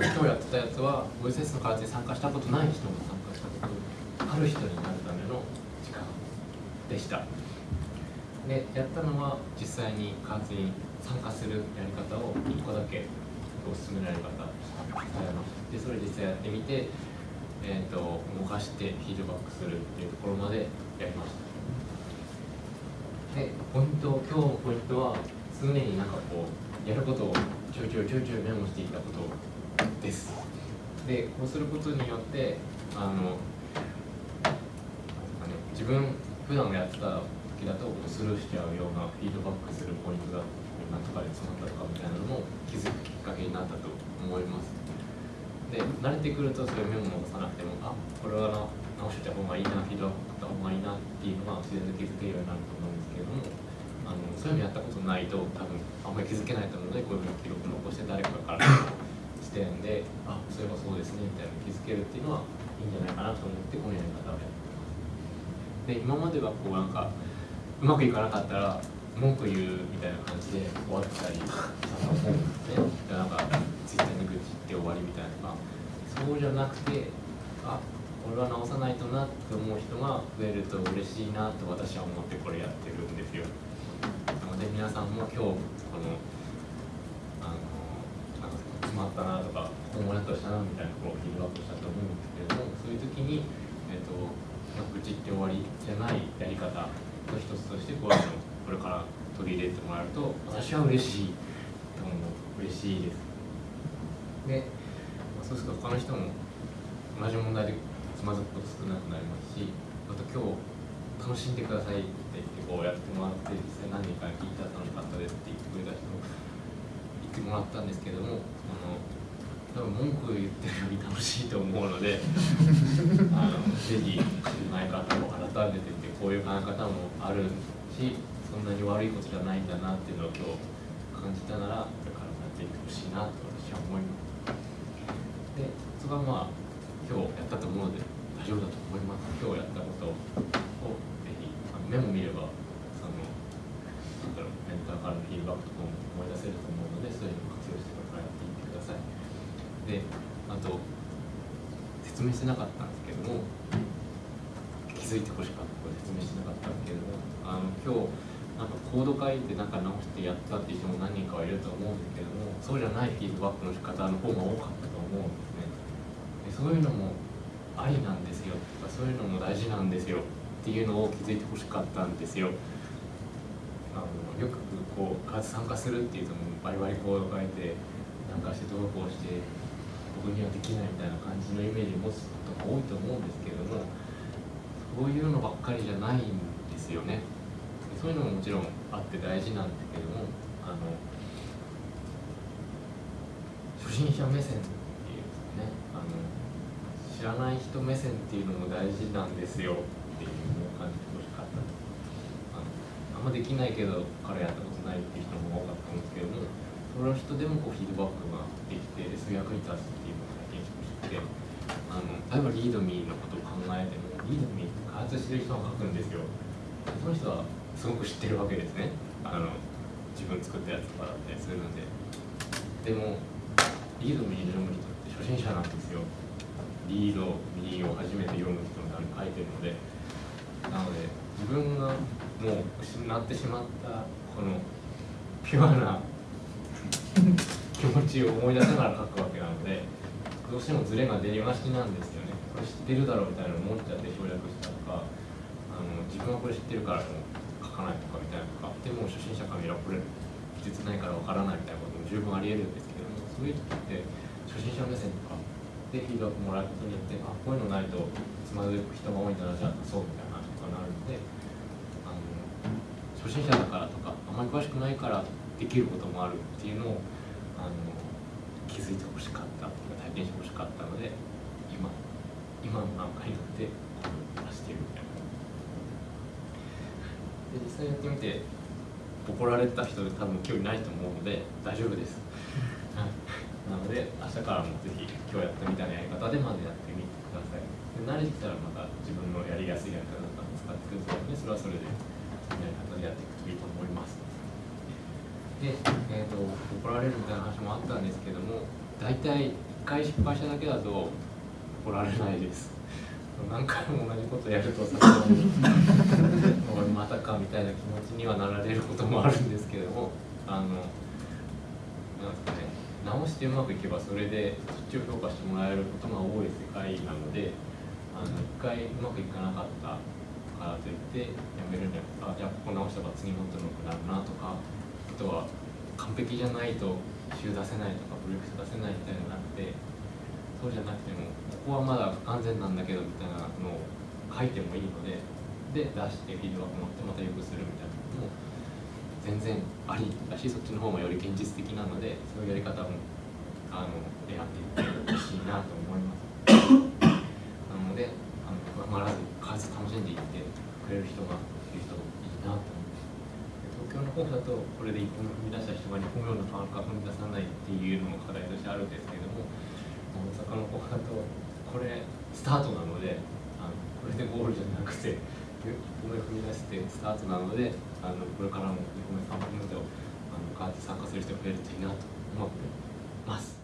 今日やってたやつはボイスレッスンの開発に参加したことない人も参加したことある人になるための時間でした。でやったのは実際に開発に参加するやり方を1個だけおすすめのやり方でそれ実際やってみて、えーと、動かしてフィードバックするっていうところまでやりました。でポイント今日のポイントは常になんかこうやることをちょいちょいちょいちょいメモしていたことをです。でこうすることによってあのね自分普段やってた時だとスルーしちゃうようなフィードバックするポイントが何とかで詰まったのかみたいなのも気づくきっかけになったと思います。で慣れてくるとそういうメモを残さなくてもあこれはな直してた方がいいなフィードバックした方がいいなっていうのが自然と気づけるようになると思うんですけれどもあのそういうのやったことないと多分あんまり気づけないと思うのでこういうふうに記録残して誰かから視点であそういえばそうですねみたいな気づけるっていうのはいいんじゃないかなと思ってこのやり方をやってます。で今まではこうなんかうまくいかなかったら文句言うみたいな感じで終わったりしたと思うんですねなんかツイッターに愚痴って終わりみたいなそうじゃなくてあこれは直さないとなって思う人が増えると嬉しいなと私は思ってこれやってるんですよ。なので皆さんも今日このまったなとかもやっとしたなみたいなところをフィードバックしたと思うんですけれどもそういう時に、えーと、愚痴って終わりじゃないやり方の一つとしてこういうのこれから取り入れてもらえると私は嬉しいと思う。嬉しいです。で、まあ、そうすると他の人も同じ問題でつまずくこと少なくなりますしあと今日楽しんでくださいって言ってこうやってもらって実際何人か聞いたら楽しかったですって言ってくれた人も言ってもらったんですけどもあの多分文句言ってるより楽しいと思うので あのぜひ考え方を改めてみてこういう考え方もあるしそんなに悪いことじゃないんだなっていうのを今日感じたならこれからやっていってほしいなと私は思います。でそこはまあ今日やったと思うので大丈夫だと思います。今日やったことをぜひメモ見ればそのなんだろうメンターからのフィードバックとかも思い出せると思うのでそういうのを活用してこれからやっていってください。であと説明してなかったんですけども気づいてほしかったこれ説明してなかったんですけどもあの今日なんかコード書いてなんか直してやったっていう人も何人かはいると思うんですけどもそうじゃないフィードバックの仕方の方が多かったと思うんですね。でそういうのもありなんですよとかそういうのも大事なんですよっていうのを気づいてほしかったんですよ。こう開発参加するっていうともバリバリコード書いてなんかしてどうこうして僕にはできないみたいな感じのイメージを持つことが多いと思うんですけれどもそういうのばっかりじゃないんですよね。そういうのももちろんあって大事なんですけどもあの初心者目線っていうねあの知らない人目線っていうのも大事なんですよっていうのを感じてほしかったあのあんまできないけど彼やったことないっていう人も多かったんですけどもその人でもこうフィードバックができてそういう役に立つっていうのを体験してほしくてあの例えばリードミーのことを考えてもリードミーって開発してる人が書くんですよ。その人はすごく知ってるわけですね。あの自分作ったやつとかだったりするので。でもリードミー読む人って初心者なんですよ。リードミーを初めて読む人の書いてるので。なので自分がもう失ってしまったこのピュアな気持ちを思い出しながら書くわけなのでどうしてもズレが出がちなんですよね。これ知ってるだろうみたいなの思っちゃって省略したとかあの自分はこれ知ってるからもう書かないとかみたいなとかでも初心者から見ればこれ技術ないからわからないみたいなことも十分ありえるんですけどもそういう時って初心者目線とかでフィードバックもらうことによってあこういうのないとつまずく人が多いんだなじゃあそうみたいなとかなるのであの初心者だからとかあまり詳しくないからできることもあるっていうのをあの気づいてほしかった体験してほしかったので今今の段階になってこう出してるみたいなで実際やってみて怒られた人で多分興味ないと思うので大丈夫です。なので明日からもぜひ今日やったみたいなやり方でまずやってみてください。で慣れてきたらまた自分のやりやすいやり方とか使ってくると思うのでそれはそれでやり方でやっていくといいと思います。で、えーと、怒られるみたいな話もあったんですけども大体回失敗しただけだと怒られないです。何回も同じことやるとさすがにまたかみたいな気持ちにはなられることもあるんですけどもあのなんですかね直してうまくいけばそれでそっちを評価してもらえることが多い世界なのであの一回うまくいかなかったからといってやめるんじゃなくてあじゃあここ直したら次もっと良くなるなとかあとは完璧じゃないと週出せないとかブレイクス出せないみたいなのがなくてそうじゃなくてもここはまだ不完全なんだけどみたいなのを書いてもいいのでで出してフィードバック持ってまた良くするみたいなのも全然ありだしそっちの方がより現実的なのでそういうやり方もあの選んでいってほしいなと思います。なのであの不安がらず楽しんでいってくれる人がいるといいなと思います。東京の方だとこれで一歩踏み出した人が2歩目のなか踏み出さないっていうのも課題としてあるんですけれども大阪の方だとこれスタートなのであのこれでゴールじゃなくて1歩目踏み出してスタートなのであのこれからも2歩目3歩目とあのガーッて参加する人が増えるといいなと思ってます。